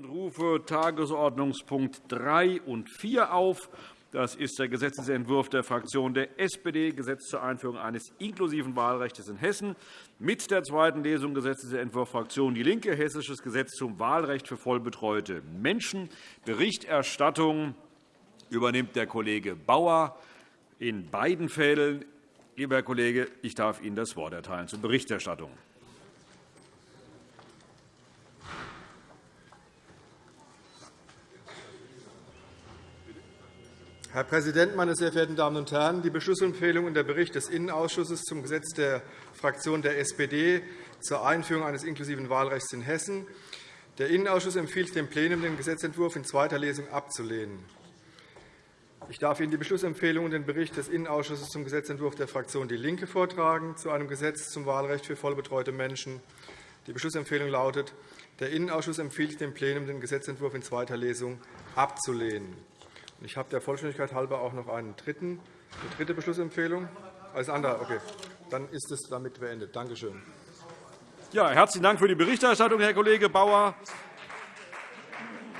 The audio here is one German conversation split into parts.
und rufe Tagesordnungspunkt 3 und 4 auf. Das ist der Gesetzentwurf der Fraktion der SPD, Gesetz zur Einführung eines inklusiven Wahlrechts in Hessen. Mit der zweiten Lesung Gesetzentwurf Fraktion DIE LINKE, Hessisches Gesetz zum Wahlrecht für vollbetreute Menschen. Berichterstattung übernimmt der Kollege Bauer in beiden Fällen. Lieber Herr Kollege, ich darf Ihnen das Wort erteilen zur Berichterstattung. Herr Präsident, meine sehr verehrten Damen und Herren! Die Beschlussempfehlung und der Bericht des Innenausschusses zum Gesetz der Fraktion der SPD zur Einführung eines inklusiven Wahlrechts in Hessen. Der Innenausschuss empfiehlt dem Plenum, den Gesetzentwurf in zweiter Lesung abzulehnen. Ich darf Ihnen die Beschlussempfehlung und den Bericht des Innenausschusses zum Gesetzentwurf der Fraktion DIE LINKE vortragen zu einem Gesetz zum Wahlrecht für vollbetreute Menschen. Die Beschlussempfehlung lautet, der Innenausschuss empfiehlt dem Plenum, den Gesetzentwurf in zweiter Lesung abzulehnen. Ich habe der Vollständigkeit halber auch noch einen dritten, eine dritte Beschlussempfehlung. Als anderer, okay. Dann ist es damit beendet. Danke schön. Ja, herzlichen Dank für die Berichterstattung, Herr Kollege Bauer.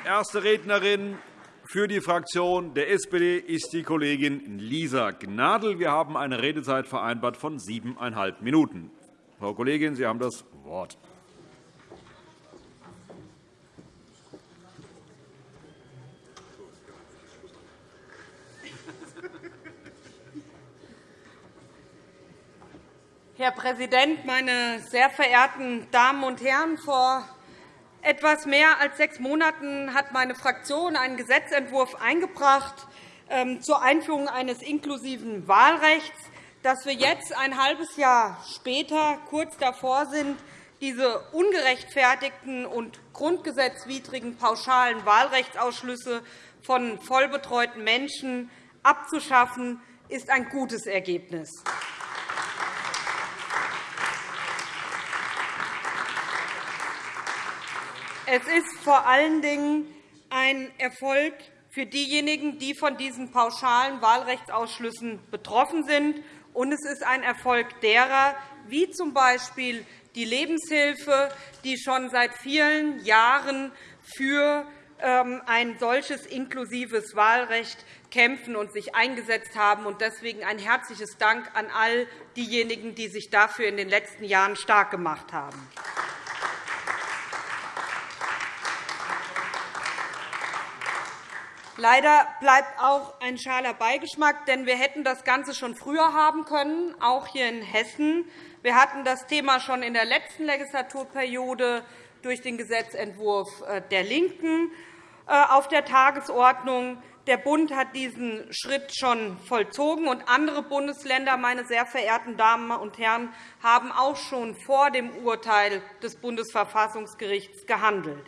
Erste Rednerin für die Fraktion der SPD ist die Kollegin Lisa Gnadl. Wir haben eine Redezeit vereinbart von siebeneinhalb Minuten. Frau Kollegin, Sie haben das Wort. Herr Präsident, meine sehr verehrten Damen und Herren! Vor etwas mehr als sechs Monaten hat meine Fraktion einen Gesetzentwurf eingebracht ähm, zur Einführung eines inklusiven Wahlrechts. Dass wir jetzt ein halbes Jahr später kurz davor sind, diese ungerechtfertigten und grundgesetzwidrigen pauschalen Wahlrechtsausschlüsse von vollbetreuten Menschen abzuschaffen, ist ein gutes Ergebnis. Es ist vor allen Dingen ein Erfolg für diejenigen, die von diesen pauschalen Wahlrechtsausschlüssen betroffen sind. Und es ist ein Erfolg derer, wie z. B. die Lebenshilfe, die schon seit vielen Jahren für ähm, ein solches inklusives Wahlrecht kämpfen und sich eingesetzt haben. Deswegen ein herzliches Dank an all diejenigen, die sich dafür in den letzten Jahren stark gemacht haben. Leider bleibt auch ein schaler Beigeschmack, denn wir hätten das Ganze schon früher haben können, auch hier in Hessen. Wir hatten das Thema schon in der letzten Legislaturperiode durch den Gesetzentwurf äh, der LINKEN äh, auf der Tagesordnung. Der Bund hat diesen Schritt schon vollzogen, und andere Bundesländer, meine sehr verehrten Damen und Herren, haben auch schon vor dem Urteil des Bundesverfassungsgerichts gehandelt.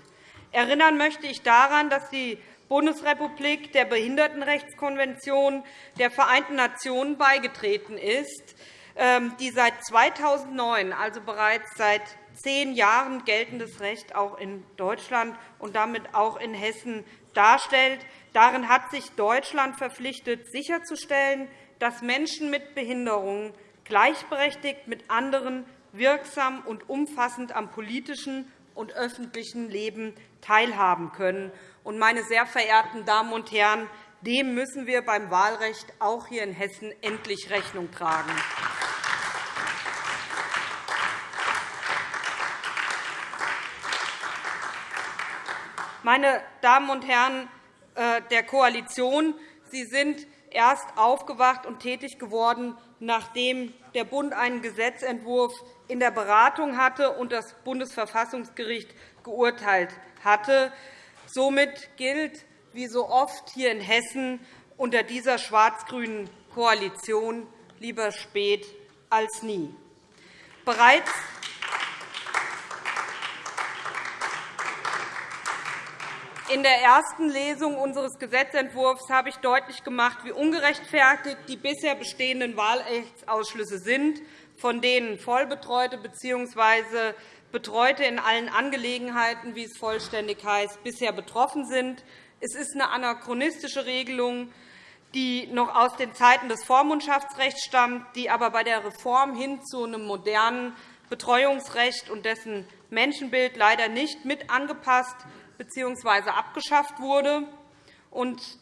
Erinnern möchte ich daran, dass die Bundesrepublik der Behindertenrechtskonvention der Vereinten Nationen beigetreten ist, ähm, die seit 2009, also bereits seit zehn Jahren geltendes Recht auch in Deutschland und damit auch in Hessen darstellt. Darin hat sich Deutschland verpflichtet, sicherzustellen, dass Menschen mit Behinderungen gleichberechtigt mit anderen wirksam und umfassend am politischen und öffentlichen Leben teilhaben können. Und, meine sehr verehrten Damen und Herren, dem müssen wir beim Wahlrecht auch hier in Hessen endlich Rechnung tragen. Meine Damen und Herren äh, der Koalition, Sie sind erst aufgewacht und tätig geworden, nachdem der Bund einen Gesetzentwurf in der Beratung hatte und das Bundesverfassungsgericht geurteilt hatte. Somit gilt, wie so oft hier in Hessen, unter dieser schwarz-grünen Koalition lieber spät als nie. Bereits In der ersten Lesung unseres Gesetzentwurfs habe ich deutlich gemacht, wie ungerechtfertigt die bisher bestehenden Wahlrechtsausschlüsse sind, von denen Vollbetreute bzw. Betreute in allen Angelegenheiten, wie es vollständig heißt, bisher betroffen sind. Es ist eine anachronistische Regelung, die noch aus den Zeiten des Vormundschaftsrechts stammt, die aber bei der Reform hin zu einem modernen Betreuungsrecht und dessen Menschenbild leider nicht mit angepasst bzw. abgeschafft wurde.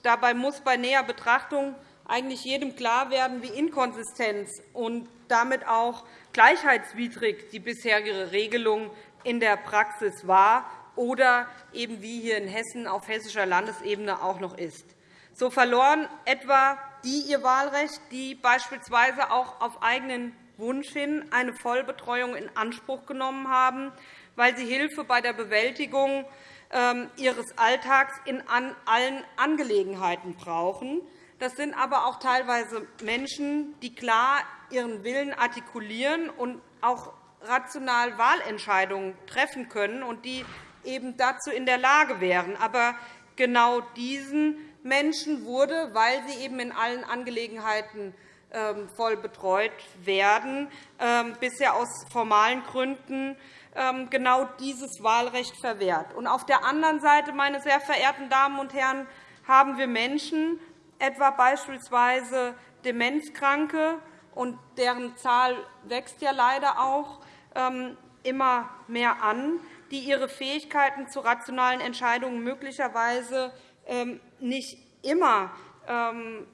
dabei muss bei näher Betrachtung eigentlich jedem klar werden, wie inkonsistent und damit auch gleichheitswidrig die bisherige Regelung in der Praxis war oder eben wie hier in Hessen auf hessischer Landesebene auch noch ist. So verloren etwa die ihr Wahlrecht, die beispielsweise auch auf eigenen Wunsch hin eine Vollbetreuung in Anspruch genommen haben, weil sie Hilfe bei der Bewältigung ähm, ihres Alltags in allen Angelegenheiten brauchen. Das sind aber auch teilweise Menschen, die klar ihren Willen artikulieren und auch rational Wahlentscheidungen treffen können und die eben dazu in der Lage wären. Aber genau diesen Menschen wurde, weil sie eben in allen Angelegenheiten ähm, voll betreut werden, ähm, bisher aus formalen Gründen ähm, genau dieses Wahlrecht verwehrt. Auf der anderen Seite, meine sehr verehrten Damen und Herren, haben wir Menschen, etwa beispielsweise Demenzkranke, und deren Zahl wächst ja leider auch ähm, immer mehr an, die ihre Fähigkeiten zu rationalen Entscheidungen möglicherweise ähm, nicht immer ähm,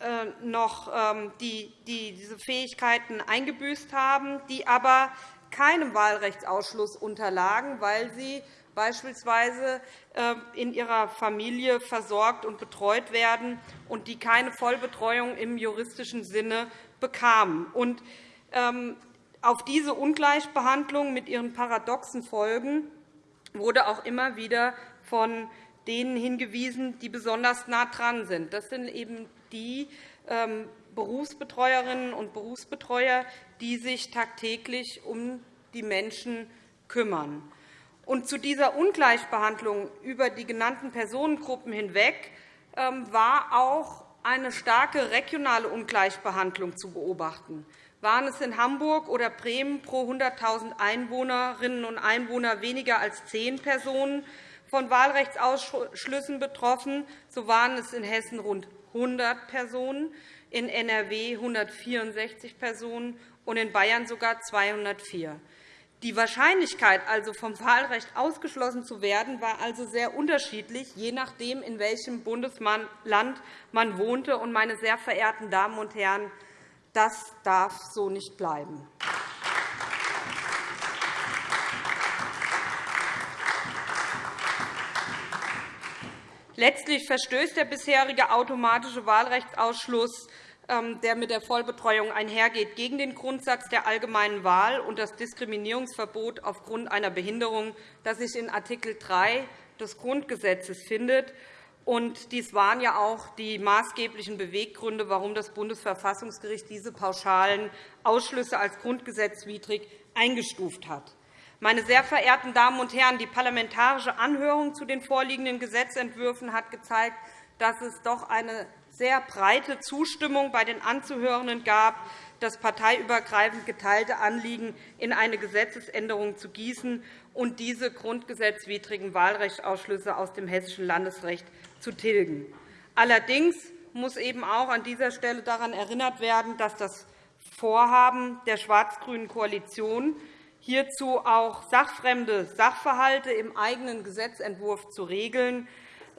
äh, noch diese Fähigkeiten eingebüßt haben, die aber keinem Wahlrechtsausschluss unterlagen, weil sie beispielsweise äh, in ihrer Familie versorgt und betreut werden und die keine Vollbetreuung im juristischen Sinne bekamen. Und, ähm, auf diese Ungleichbehandlung mit ihren paradoxen Folgen wurde auch immer wieder von denen hingewiesen, die besonders nah dran sind. Das sind eben die ähm, Berufsbetreuerinnen und Berufsbetreuer, die sich tagtäglich um die Menschen kümmern. Und zu dieser Ungleichbehandlung über die genannten Personengruppen hinweg ähm, war auch eine starke regionale Ungleichbehandlung zu beobachten. Waren es in Hamburg oder Bremen pro 100.000 Einwohnerinnen und Einwohner weniger als zehn Personen von Wahlrechtsausschlüssen betroffen, so waren es in Hessen rund 100 Personen, in NRW 164 Personen und in Bayern sogar 204. Die Wahrscheinlichkeit, also vom Wahlrecht ausgeschlossen zu werden, war also sehr unterschiedlich, je nachdem, in welchem Bundesland man wohnte. meine sehr verehrten Damen und Herren, das darf so nicht bleiben. Letztlich verstößt der bisherige automatische Wahlrechtsausschluss der mit der Vollbetreuung einhergeht, gegen den Grundsatz der allgemeinen Wahl und das Diskriminierungsverbot aufgrund einer Behinderung, das sich in Art. 3 des Grundgesetzes findet. dies waren ja auch die maßgeblichen Beweggründe, warum das Bundesverfassungsgericht diese pauschalen Ausschlüsse als grundgesetzwidrig eingestuft hat. Meine sehr verehrten Damen und Herren, die parlamentarische Anhörung zu den vorliegenden Gesetzentwürfen hat gezeigt, dass es doch eine sehr breite Zustimmung bei den Anzuhörenden gab, das parteiübergreifend geteilte Anliegen in eine Gesetzesänderung zu gießen und diese grundgesetzwidrigen Wahlrechtsausschlüsse aus dem hessischen Landesrecht zu tilgen. Allerdings muss eben auch an dieser Stelle daran erinnert werden, dass das Vorhaben der schwarz-grünen Koalition, hierzu auch sachfremde Sachverhalte im eigenen Gesetzentwurf zu regeln,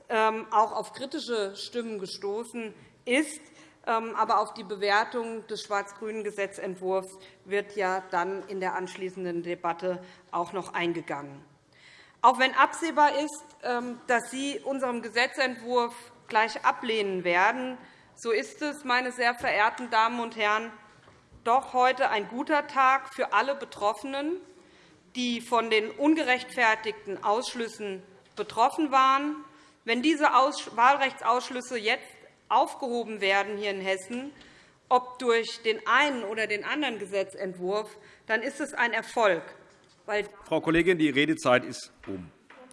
auch auf kritische Stimmen gestoßen ist. Ähm, aber auf die Bewertung des schwarz-grünen Gesetzentwurfs wird ja dann in der anschließenden Debatte auch noch eingegangen. Auch wenn absehbar ist, ähm, dass Sie unseren Gesetzentwurf gleich ablehnen werden, so ist es, meine sehr verehrten Damen und Herren, doch heute ein guter Tag für alle Betroffenen, die von den ungerechtfertigten Ausschlüssen betroffen waren wenn diese Wahlrechtsausschlüsse jetzt aufgehoben werden hier in Hessen, ob durch den einen oder den anderen Gesetzentwurf, dann ist es ein Erfolg. Frau Kollegin, die Redezeit ist um.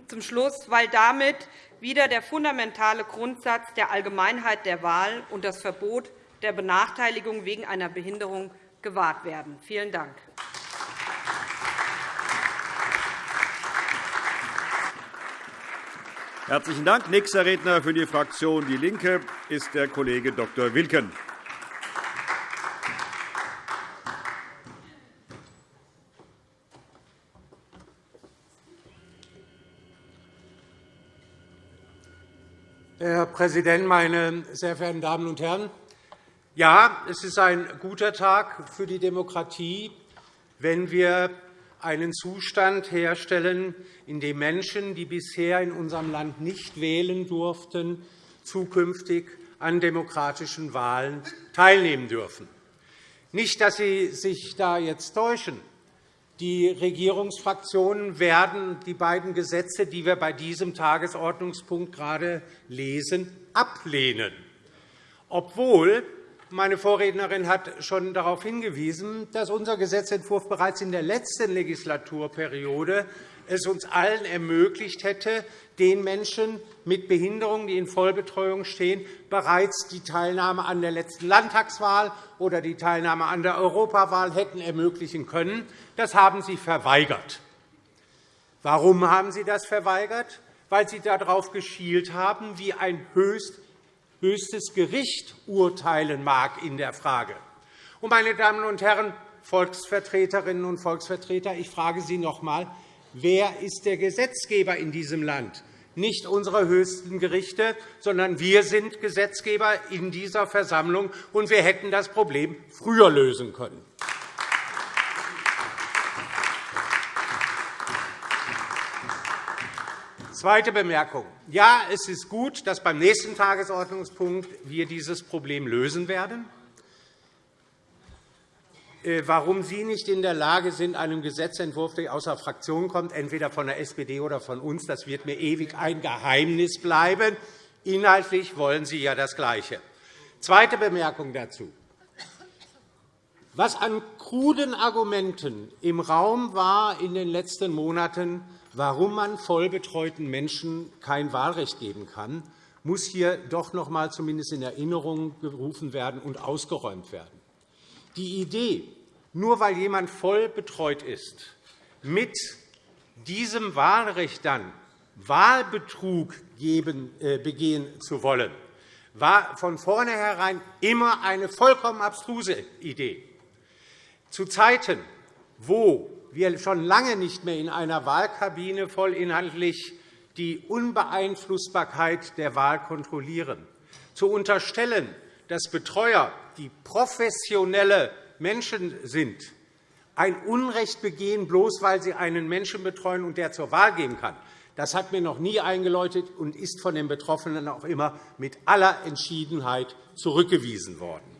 Zum Schluss, weil damit wieder der fundamentale Grundsatz der Allgemeinheit der Wahl und das Verbot der Benachteiligung wegen einer Behinderung gewahrt werden. Vielen Dank. Herzlichen Dank. Nächster Redner für die Fraktion DIE LINKE ist der Kollege Dr. Wilken. Herr Präsident, meine sehr verehrten Damen und Herren! Ja, es ist ein guter Tag für die Demokratie, wenn wir einen Zustand herstellen, in dem Menschen, die bisher in unserem Land nicht wählen durften, zukünftig an demokratischen Wahlen teilnehmen dürfen. Nicht, dass Sie sich da jetzt täuschen. Die Regierungsfraktionen werden die beiden Gesetze, die wir bei diesem Tagesordnungspunkt gerade lesen, ablehnen, obwohl meine Vorrednerin hat schon darauf hingewiesen, dass unser Gesetzentwurf bereits in der letzten Legislaturperiode es uns allen ermöglicht hätte, den Menschen mit Behinderungen, die in Vollbetreuung stehen, bereits die Teilnahme an der letzten Landtagswahl oder die Teilnahme an der Europawahl hätten ermöglichen können. Das haben Sie verweigert. Warum haben Sie das verweigert? Weil Sie darauf geschielt haben, wie ein höchstes Gericht urteilen mag in der Frage. Meine Damen und Herren Volksvertreterinnen und Volksvertreter, ich frage Sie noch einmal, wer ist der Gesetzgeber in diesem Land? Nicht unsere höchsten Gerichte, sondern wir sind Gesetzgeber in dieser Versammlung, und wir hätten das Problem früher lösen können. Zweite Bemerkung. Ja, es ist gut, dass beim nächsten Tagesordnungspunkt wir dieses Problem lösen werden. Äh, warum Sie nicht in der Lage sind, einem Gesetzentwurf, der aus der Fraktion kommt, entweder von der SPD oder von uns, das wird mir ewig ein Geheimnis bleiben. Inhaltlich wollen Sie ja das Gleiche. Zweite Bemerkung dazu. Was an kruden Argumenten im Raum war in den letzten Monaten, warum man vollbetreuten Menschen kein Wahlrecht geben kann, muss hier doch noch einmal zumindest in Erinnerung gerufen werden und ausgeräumt werden. Die Idee, nur weil jemand voll betreut ist, mit diesem Wahlrecht dann Wahlbetrug äh, begehen zu wollen, war von vornherein immer eine vollkommen abstruse Idee. Zu Zeiten, wo wir schon lange nicht mehr in einer Wahlkabine vollinhaltlich die Unbeeinflussbarkeit der Wahl kontrollieren, zu unterstellen, dass Betreuer, die professionelle Menschen sind, ein Unrecht begehen, bloß weil sie einen Menschen betreuen und der zur Wahl gehen kann, das hat mir noch nie eingeläutet und ist von den Betroffenen auch immer mit aller Entschiedenheit zurückgewiesen worden.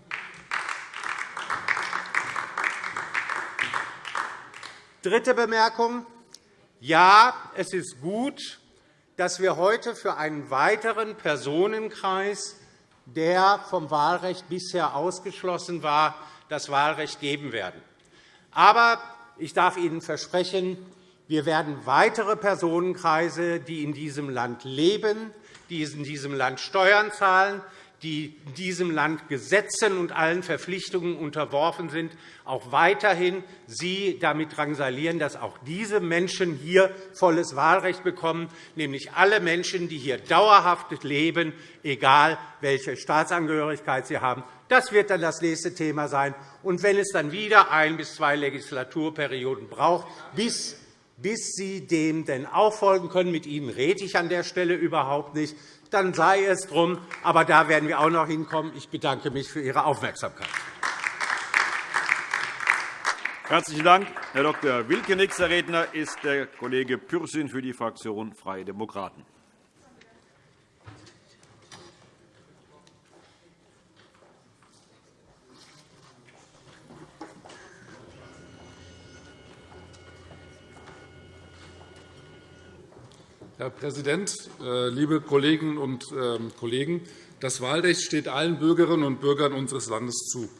Dritte Bemerkung. Ja, es ist gut, dass wir heute für einen weiteren Personenkreis, der vom Wahlrecht bisher ausgeschlossen war, das Wahlrecht geben werden. Aber ich darf Ihnen versprechen, wir werden weitere Personenkreise, die in diesem Land leben, die in diesem Land Steuern zahlen, die in diesem Land Gesetzen und allen Verpflichtungen unterworfen sind, auch weiterhin Sie damit drangsalieren, dass auch diese Menschen hier volles Wahlrecht bekommen, nämlich alle Menschen, die hier dauerhaft leben, egal welche Staatsangehörigkeit sie haben. Das wird dann das nächste Thema sein. Und wenn es dann wieder ein bis zwei Legislaturperioden braucht, bis bis Sie dem denn auch folgen können. Mit Ihnen rede ich an der Stelle überhaupt nicht dann sei es drum. Aber da werden wir auch noch hinkommen. Ich bedanke mich für Ihre Aufmerksamkeit. Herzlichen Dank, Herr Dr. Wilke. Nächster Redner ist der Kollege Pürsün für die Fraktion Freie Demokraten. Herr Präsident, äh, liebe Kolleginnen und ähm, Kollegen! Das Wahlrecht steht allen Bürgerinnen und Bürgern unseres Landes zu.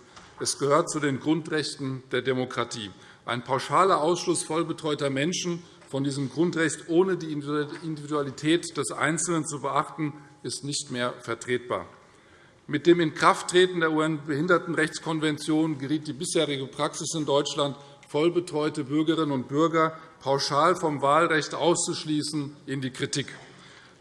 Es gehört zu den Grundrechten der Demokratie. Ein pauschaler Ausschluss vollbetreuter Menschen von diesem Grundrecht ohne die Individualität des Einzelnen zu beachten, ist nicht mehr vertretbar. Mit dem Inkrafttreten der UN-Behindertenrechtskonvention geriet die bisherige Praxis in Deutschland, vollbetreute Bürgerinnen und Bürger pauschal vom Wahlrecht auszuschließen, in die Kritik.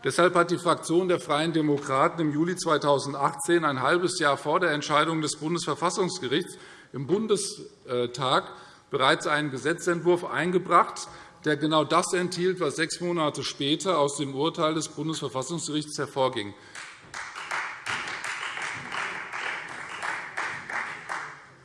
Deshalb hat die Fraktion der Freien Demokraten im Juli 2018, ein halbes Jahr vor der Entscheidung des Bundesverfassungsgerichts, im Bundestag bereits einen Gesetzentwurf eingebracht, der genau das enthielt, was sechs Monate später aus dem Urteil des Bundesverfassungsgerichts hervorging.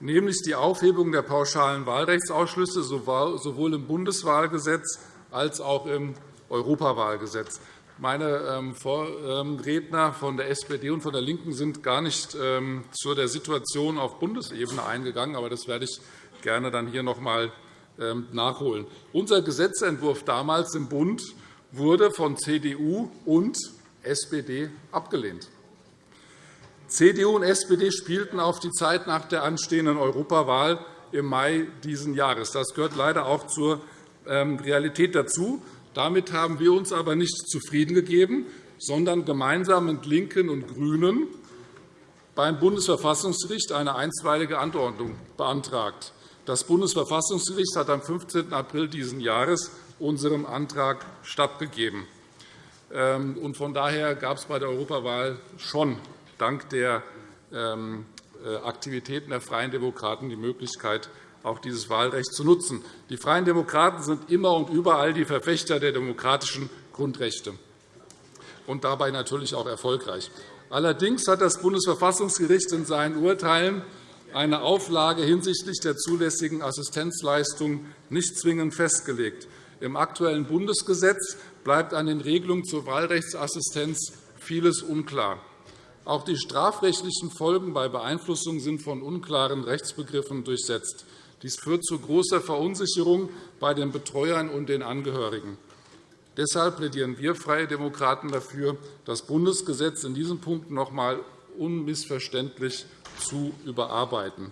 Nämlich die Aufhebung der pauschalen Wahlrechtsausschlüsse sowohl im Bundeswahlgesetz als auch im Europawahlgesetz. Meine ähm, Vorredner von der SPD und von der LINKEN sind gar nicht ähm, zu der Situation auf Bundesebene eingegangen, aber das werde ich gerne dann hier noch einmal ähm, nachholen. Unser Gesetzentwurf damals im Bund wurde von CDU und SPD abgelehnt. CDU und SPD spielten auf die Zeit nach der anstehenden Europawahl im Mai dieses Jahres. Das gehört leider auch zur Realität dazu. Damit haben wir uns aber nicht zufrieden gegeben, sondern gemeinsam mit LINKEN und GRÜNEN beim Bundesverfassungsgericht eine einstweilige Anordnung beantragt. Das Bundesverfassungsgericht hat am 15. April dieses Jahres unserem Antrag stattgegeben. Ähm, von daher gab es bei der Europawahl schon dank der ähm, äh, Aktivitäten der Freien Demokraten die Möglichkeit, auch dieses Wahlrecht zu nutzen. Die Freien Demokraten sind immer und überall die Verfechter der demokratischen Grundrechte und dabei natürlich auch erfolgreich. Allerdings hat das Bundesverfassungsgericht in seinen Urteilen eine Auflage hinsichtlich der zulässigen Assistenzleistung nicht zwingend festgelegt. Im aktuellen Bundesgesetz bleibt an den Regelungen zur Wahlrechtsassistenz vieles unklar. Auch die strafrechtlichen Folgen bei Beeinflussung sind von unklaren Rechtsbegriffen durchsetzt. Dies führt zu großer Verunsicherung bei den Betreuern und den Angehörigen. Deshalb plädieren wir Freie Demokraten dafür, das Bundesgesetz in diesem Punkt noch einmal unmissverständlich zu überarbeiten.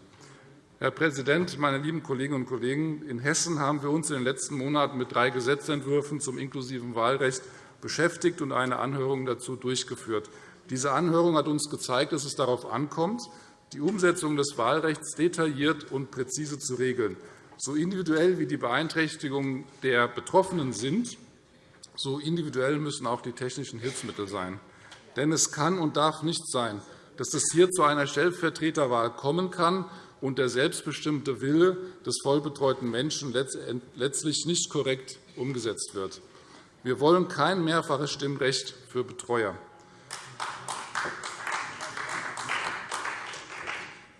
Herr Präsident, meine lieben Kolleginnen und Kollegen! In Hessen haben wir uns in den letzten Monaten mit drei Gesetzentwürfen zum inklusiven Wahlrecht beschäftigt und eine Anhörung dazu durchgeführt. Diese Anhörung hat uns gezeigt, dass es darauf ankommt, die Umsetzung des Wahlrechts detailliert und präzise zu regeln. So individuell wie die Beeinträchtigungen der Betroffenen sind, so individuell müssen auch die technischen Hilfsmittel sein. Denn es kann und darf nicht sein, dass es hier zu einer Stellvertreterwahl kommen kann und der selbstbestimmte Wille des vollbetreuten Menschen letztlich nicht korrekt umgesetzt wird. Wir wollen kein mehrfaches Stimmrecht für Betreuer.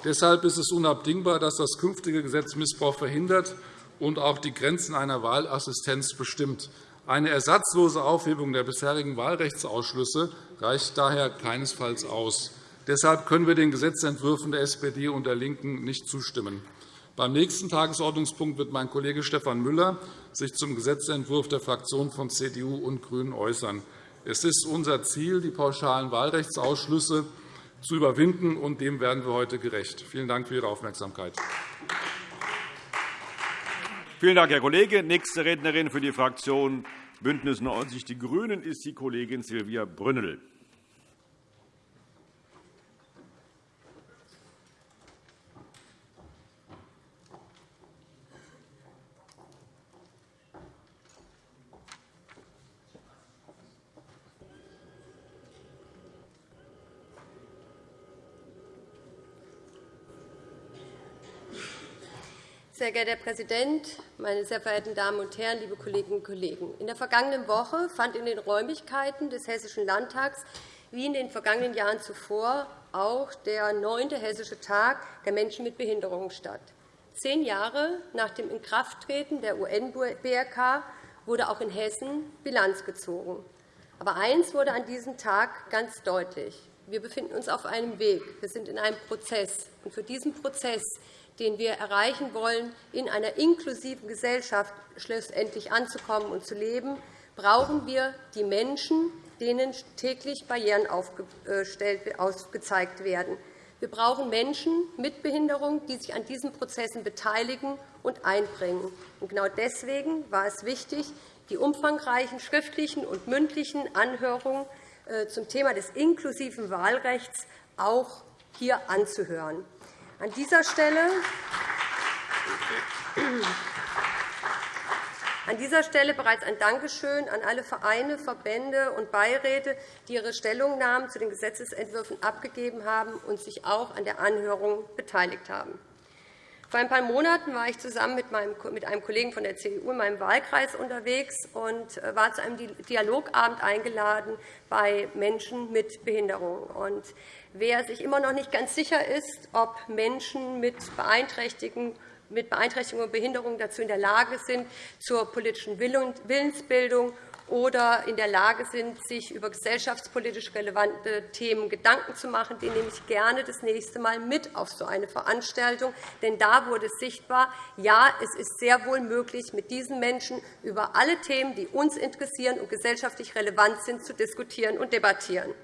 Deshalb ist es unabdingbar, dass das künftige Gesetz Missbrauch verhindert und auch die Grenzen einer Wahlassistenz bestimmt. Eine ersatzlose Aufhebung der bisherigen Wahlrechtsausschlüsse reicht daher keinesfalls aus. Deshalb können wir den Gesetzentwürfen der SPD und der LINKEN nicht zustimmen. Beim nächsten Tagesordnungspunkt wird mein Kollege Stefan Müller sich zum Gesetzentwurf der Fraktionen von CDU und GRÜNEN äußern. Es ist unser Ziel, die pauschalen Wahlrechtsausschlüsse zu überwinden, und dem werden wir heute gerecht. Vielen Dank für Ihre Aufmerksamkeit. Vielen Dank, Herr Kollege. Nächste Rednerin für die Fraktion BÜNDNIS 90 die GRÜNEN ist die Kollegin Silvia Brünnel. Sehr geehrter Herr Präsident, meine sehr verehrten Damen und Herren, liebe Kolleginnen und Kollegen! In der vergangenen Woche fand in den Räumlichkeiten des Hessischen Landtags wie in den vergangenen Jahren zuvor auch der neunte Hessische Tag der Menschen mit Behinderungen statt. Zehn Jahre nach dem Inkrafttreten der UN-BRK wurde auch in Hessen Bilanz gezogen. Aber eines wurde an diesem Tag ganz deutlich. Wir befinden uns auf einem Weg. Wir sind in einem Prozess. Und für diesen Prozess den wir erreichen wollen, in einer inklusiven Gesellschaft schlussendlich anzukommen und zu leben, brauchen wir die Menschen, denen täglich Barrieren aufgezeigt werden. Wir brauchen Menschen mit Behinderung, die sich an diesen Prozessen beteiligen und einbringen. Genau deswegen war es wichtig, die umfangreichen schriftlichen und mündlichen Anhörungen äh, zum Thema des inklusiven Wahlrechts auch hier anzuhören. An dieser Stelle an dieser Stelle bereits ein Dankeschön an alle Vereine, Verbände und Beiräte, die ihre Stellungnahmen zu den Gesetzentwürfen abgegeben haben und sich auch an der Anhörung beteiligt haben. Vor ein paar Monaten war ich zusammen mit einem Kollegen von der CDU in meinem Wahlkreis unterwegs und äh, war zu einem Dialogabend eingeladen bei Menschen mit Behinderung. Wer sich immer noch nicht ganz sicher ist, ob Menschen mit Beeinträchtigungen mit Beeinträchtigung und Behinderung dazu in der Lage sind, zur politischen Willensbildung oder in der Lage sind, sich über gesellschaftspolitisch relevante Themen Gedanken zu machen, den nehme ich gerne das nächste Mal mit auf so eine Veranstaltung. Denn da wurde sichtbar, ja, es ist sehr wohl möglich, mit diesen Menschen über alle Themen, die uns interessieren und gesellschaftlich relevant sind, zu diskutieren und debattieren.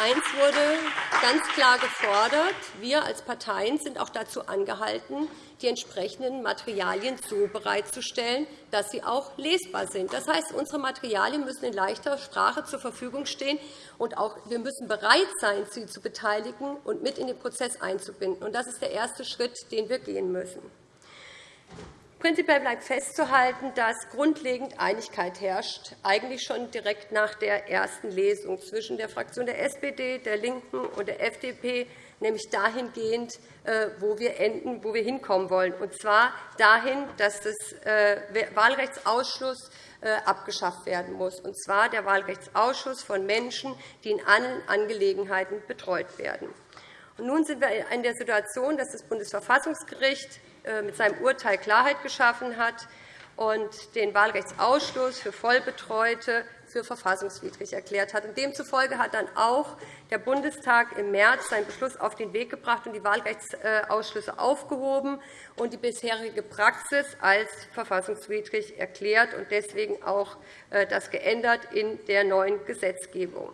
Eins wurde ganz klar gefordert. Wir als Parteien sind auch dazu angehalten, die entsprechenden Materialien so bereitzustellen, dass sie auch lesbar sind. Das heißt, unsere Materialien müssen in leichter Sprache zur Verfügung stehen, und auch wir müssen bereit sein, sie zu beteiligen und mit in den Prozess einzubinden. Das ist der erste Schritt, den wir gehen müssen. Prinzipiell bleibt festzuhalten, dass grundlegend Einigkeit herrscht, eigentlich schon direkt nach der ersten Lesung zwischen der Fraktion der SPD, der LINKEN und der FDP, nämlich dahingehend, äh, wo wir enden, wo wir hinkommen wollen, und zwar dahin, dass der äh, Wahlrechtsausschuss äh, abgeschafft werden muss, und zwar der Wahlrechtsausschuss von Menschen, die in allen Angelegenheiten betreut werden. nun sind wir in der Situation, dass das Bundesverfassungsgericht mit seinem Urteil Klarheit geschaffen hat und den Wahlrechtsausschluss für Vollbetreute für verfassungswidrig erklärt hat. Demzufolge hat dann auch der Bundestag im März seinen Beschluss auf den Weg gebracht und die Wahlrechtsausschlüsse aufgehoben und die bisherige Praxis als verfassungswidrig erklärt und deswegen auch äh, das geändert in der neuen Gesetzgebung.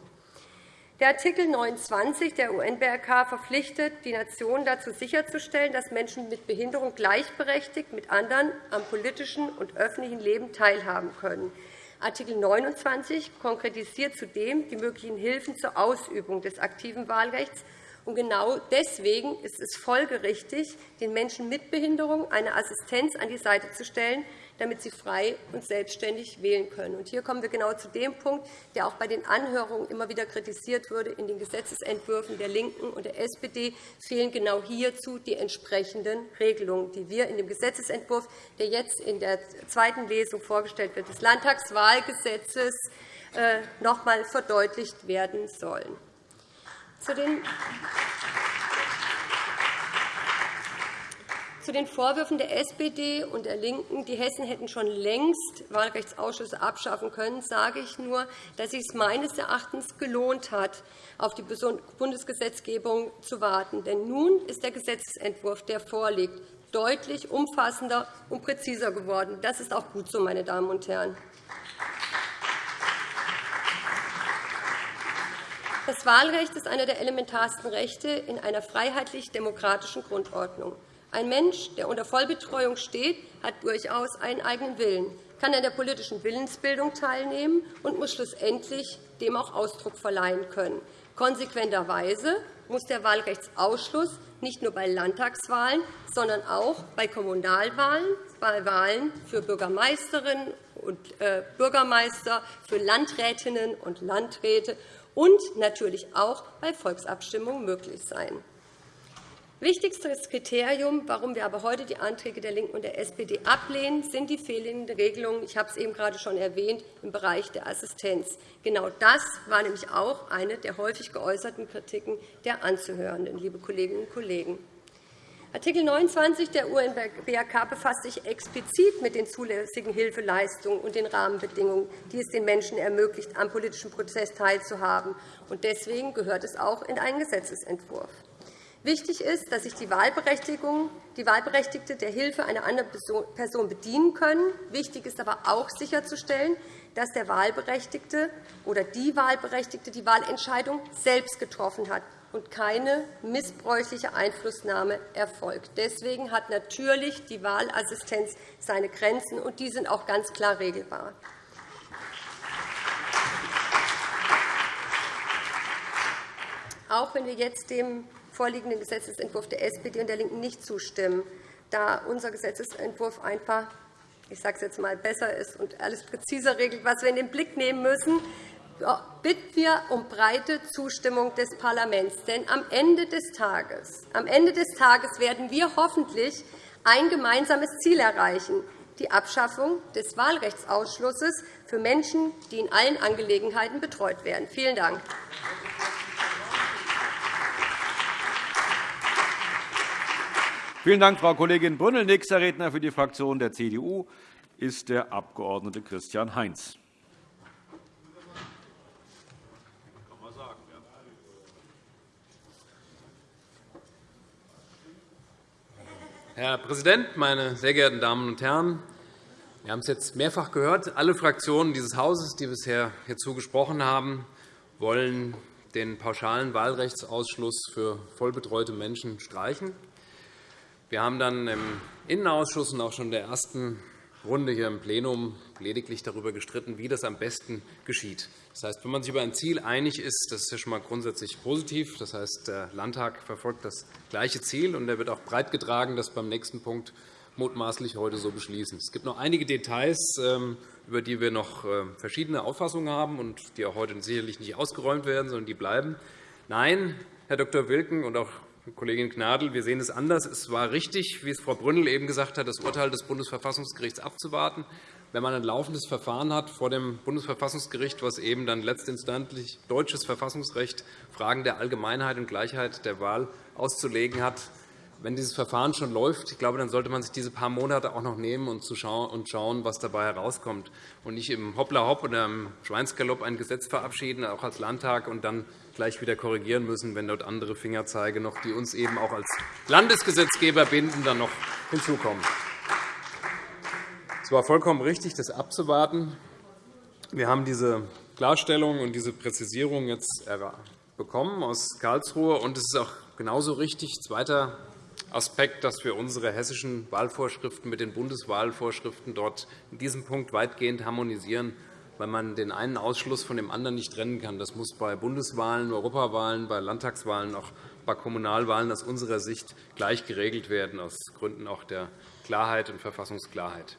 Der Art. 29 der UN-BRK verpflichtet die Nationen dazu, sicherzustellen, dass Menschen mit Behinderung gleichberechtigt mit anderen am politischen und öffentlichen Leben teilhaben können. Art. 29 konkretisiert zudem die möglichen Hilfen zur Ausübung des aktiven Wahlrechts. Und genau deswegen ist es folgerichtig, den Menschen mit Behinderung eine Assistenz an die Seite zu stellen, damit sie frei und selbstständig wählen können. Hier kommen wir genau zu dem Punkt, der auch bei den Anhörungen immer wieder kritisiert wurde. In den Gesetzentwürfen der LINKEN und der SPD fehlen genau hierzu die entsprechenden Regelungen, die wir in dem Gesetzentwurf, der jetzt in der zweiten Lesung vorgestellt wird, des Landtagswahlgesetzes äh, noch einmal verdeutlicht werden sollen. Zu den zu den Vorwürfen der SPD und der LINKEN, die Hessen hätten schon längst Wahlrechtsausschüsse abschaffen können, sage ich nur, dass es sich meines Erachtens gelohnt hat, auf die Bundesgesetzgebung zu warten. Denn nun ist der Gesetzentwurf, der vorliegt, deutlich umfassender und präziser geworden. Das ist auch gut so, meine Damen und Herren. Das Wahlrecht ist einer der elementarsten Rechte in einer freiheitlich-demokratischen Grundordnung. Ein Mensch, der unter Vollbetreuung steht, hat durchaus einen eigenen Willen, kann an der politischen Willensbildung teilnehmen und muss schlussendlich dem auch Ausdruck verleihen können. Konsequenterweise muss der Wahlrechtsausschluss nicht nur bei Landtagswahlen, sondern auch bei Kommunalwahlen, bei Wahlen für Bürgermeisterinnen und äh, Bürgermeister, für Landrätinnen und Landräte und natürlich auch bei Volksabstimmungen möglich sein. Wichtigstes Kriterium, warum wir aber heute die Anträge der LINKEN und der SPD ablehnen, sind die fehlenden Regelungen, ich habe es eben gerade schon erwähnt, im Bereich der Assistenz. Genau das war nämlich auch eine der häufig geäußerten Kritiken der Anzuhörenden, liebe Kolleginnen und Kollegen. Art. 29 der UN-BRK befasst sich explizit mit den zulässigen Hilfeleistungen und den Rahmenbedingungen, die es den Menschen ermöglicht, am politischen Prozess teilzuhaben. Deswegen gehört es auch in einen Gesetzentwurf. Wichtig ist, dass sich die, die Wahlberechtigte der Hilfe einer anderen Person bedienen können. Wichtig ist aber auch sicherzustellen, dass der Wahlberechtigte oder die Wahlberechtigte die Wahlentscheidung selbst getroffen hat und keine missbräuchliche Einflussnahme erfolgt. Deswegen hat natürlich die Wahlassistenz seine Grenzen, und die sind auch ganz klar regelbar. Auch wenn wir jetzt dem vorliegenden Gesetzentwurf der SPD und der LINKEN nicht zustimmen, da unser Gesetzentwurf einfach ich sage es jetzt einmal, besser ist und alles präziser regelt, was wir in den Blick nehmen müssen, bitten wir um breite Zustimmung des Parlaments. Denn am Ende des Tages, am Ende des Tages werden wir hoffentlich ein gemeinsames Ziel erreichen, die Abschaffung des Wahlrechtsausschlusses für Menschen, die in allen Angelegenheiten betreut werden. Vielen Dank. Vielen Dank, Frau Kollegin Brünnel. Nächster Redner für die Fraktion der CDU ist der Abg. Christian Heinz. Herr Präsident, meine sehr geehrten Damen und Herren! Wir haben es jetzt mehrfach gehört. Alle Fraktionen dieses Hauses, die bisher hierzu gesprochen haben, wollen den pauschalen Wahlrechtsausschluss für vollbetreute Menschen streichen. Wir haben dann im Innenausschuss und auch schon in der ersten Runde hier im Plenum lediglich darüber gestritten, wie das am besten geschieht. Das heißt, wenn man sich über ein Ziel einig ist, das ist ja schon einmal grundsätzlich positiv. Das heißt, der Landtag verfolgt das gleiche Ziel, und er wird auch breit getragen, das beim nächsten Punkt mutmaßlich heute so beschließen. Es gibt noch einige Details, ähm, über die wir noch äh, verschiedene Auffassungen haben und die auch heute sicherlich nicht ausgeräumt werden, sondern die bleiben. Nein, Herr Dr. Wilken und auch Kollegin Gnadl, wir sehen es anders. Es war richtig, wie es Frau Brünnel eben gesagt hat, das Urteil des Bundesverfassungsgerichts abzuwarten. Wenn man ein laufendes Verfahren hat vor dem Bundesverfassungsgericht, was eben dann letztinstanzlich deutsches Verfassungsrecht Fragen der Allgemeinheit und Gleichheit der Wahl auszulegen hat, wenn dieses Verfahren schon läuft, ich glaube, dann sollte man sich diese paar Monate auch noch nehmen und schauen, was dabei herauskommt, und nicht im Hoppla-Hopp oder im Schweinsgalopp ein Gesetz verabschieden, auch als Landtag, und dann gleich wieder korrigieren müssen, wenn dort andere Fingerzeige noch, die uns eben auch als Landesgesetzgeber binden, dann noch hinzukommen. Es war vollkommen richtig, das abzuwarten. Wir haben diese Klarstellung und diese Präzisierung jetzt bekommen aus Karlsruhe, und es ist auch genauso richtig. Zweiter Aspekt, dass wir unsere hessischen Wahlvorschriften mit den Bundeswahlvorschriften dort in diesem Punkt weitgehend harmonisieren, weil man den einen Ausschluss von dem anderen nicht trennen kann. Das muss bei Bundeswahlen, Europawahlen, bei Landtagswahlen, auch bei Kommunalwahlen aus unserer Sicht gleich geregelt werden, aus Gründen auch der Klarheit und Verfassungsklarheit.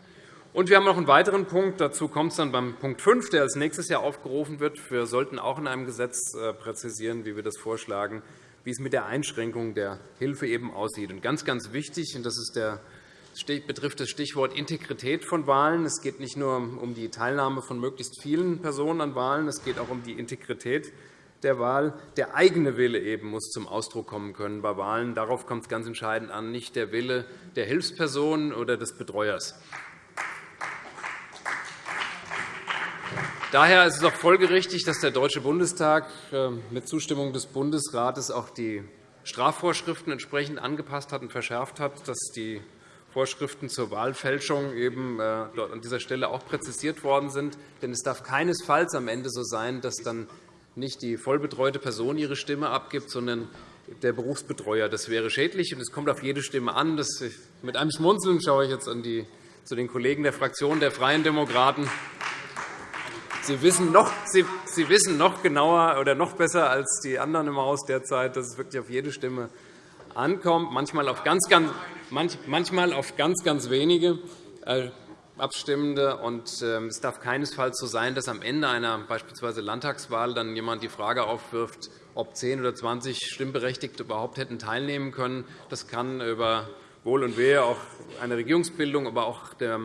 Und wir haben noch einen weiteren Punkt. Dazu kommt es dann beim Punkt 5, der als nächstes Jahr aufgerufen wird. Wir sollten auch in einem Gesetz äh, präzisieren, wie wir das vorschlagen, wie es mit der Einschränkung der Hilfe eben aussieht. Und ganz, ganz wichtig, und das ist der betrifft das Stichwort Integrität von Wahlen. Es geht nicht nur um die Teilnahme von möglichst vielen Personen an Wahlen, es geht auch um die Integrität der Wahl. Der eigene Wille eben muss zum Ausdruck kommen können bei Wahlen. Darauf kommt es ganz entscheidend an, nicht der Wille der Hilfsperson oder des Betreuers. Daher ist es auch folgerichtig, dass der Deutsche Bundestag äh, mit Zustimmung des Bundesrates auch die Strafvorschriften entsprechend angepasst hat und verschärft hat, dass die Vorschriften zur Wahlfälschung eben äh, dort an dieser Stelle auch präzisiert worden sind. Denn es darf keinesfalls am Ende so sein, dass dann nicht die vollbetreute Person ihre Stimme abgibt, sondern der Berufsbetreuer. Das wäre schädlich, und es kommt auf jede Stimme an. Das, mit einem Schmunzeln schaue ich jetzt an die, zu den Kollegen der Fraktion der Freien Demokraten. Sie wissen, noch, Sie, Sie wissen noch genauer oder noch besser als die anderen im Haus derzeit, dass es wirklich auf jede Stimme ankommt, manchmal auf ganz, ganz, manchmal auf ganz, ganz wenige äh, Abstimmende. Und ähm, es darf keinesfalls so sein, dass am Ende einer beispielsweise Landtagswahl dann jemand die Frage aufwirft, ob 10 oder 20 Stimmberechtigte überhaupt hätten teilnehmen können. Das kann über Wohl und Wehe auch eine Regierungsbildung, aber auch der